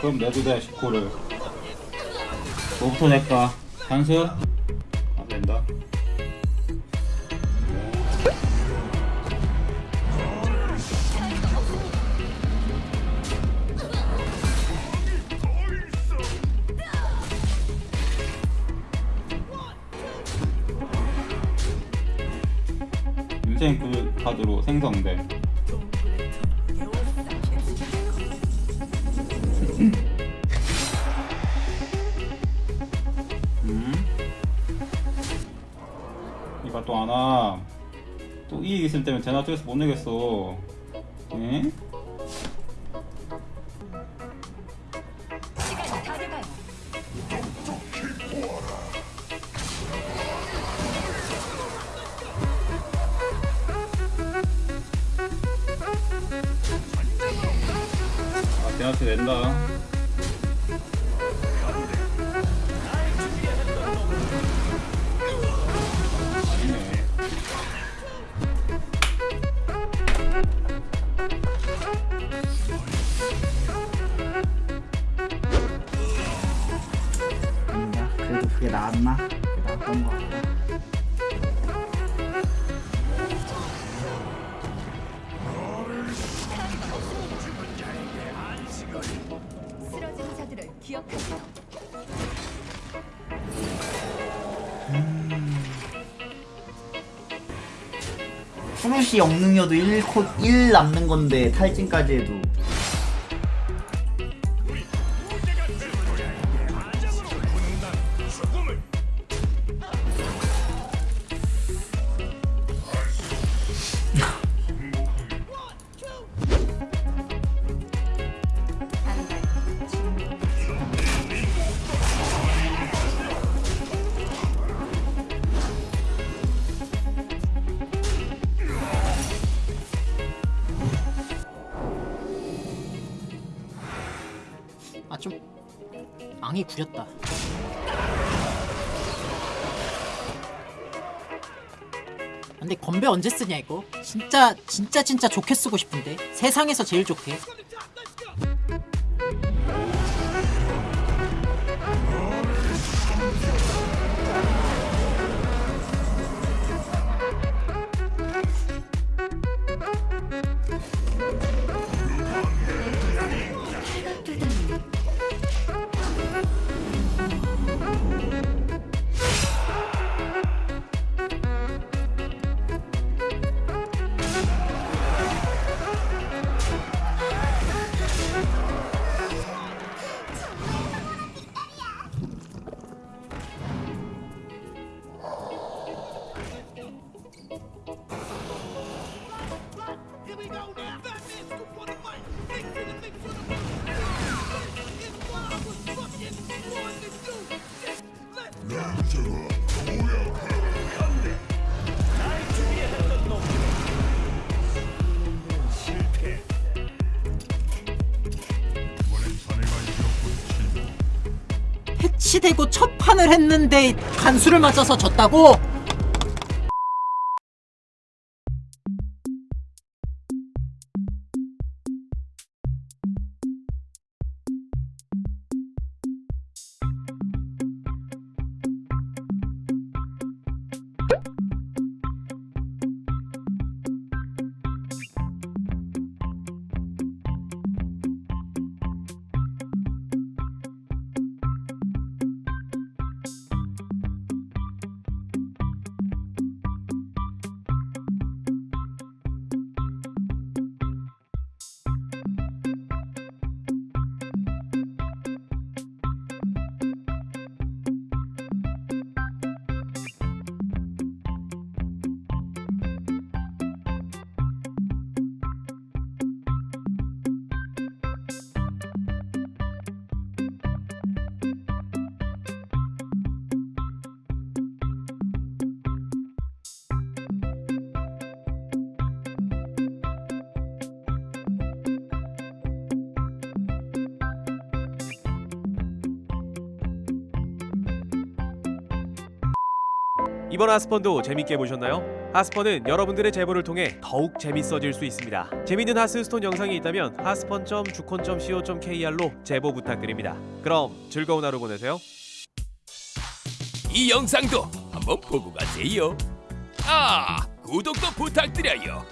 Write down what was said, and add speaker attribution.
Speaker 1: 그럼 내도 돼 19를 뭐부터 낼까? 단수? 안 된다 인생 그 카드로 생성돼 음? 이봐 또 안와 또 이익 있을 때면 제나 쪽에서 못 내겠어 에? 쪽 낸다
Speaker 2: 아닌가? 그래도 그게 나았나? 그게 나았던 거 같아.
Speaker 3: 기억하세요.
Speaker 2: 프루시 영능여도 1코 1 남는 건데 탈진까지 해도
Speaker 4: 앙이 구렸다. 근데 건배 언제 쓰냐 이거? 진짜 진짜 진짜 좋게 쓰고 싶은데 세상에서 제일 좋게. 해치되고 첫 판을 했는데 간수를 맞아서 졌다고?
Speaker 5: 이번 하스펀도 재밌게 보셨나요? 하스펀은 여러분들의 제보를 통해 더욱 재밌어질 수 있습니다. 재밌는 하스스톤 영상이 있다면 하스펀.주콘.co.kr로 제보 부탁드립니다. 그럼 즐거운 하루 보내세요.
Speaker 6: 이 영상도 한번 보고 가세요. 아, 구독도 부탁드려요.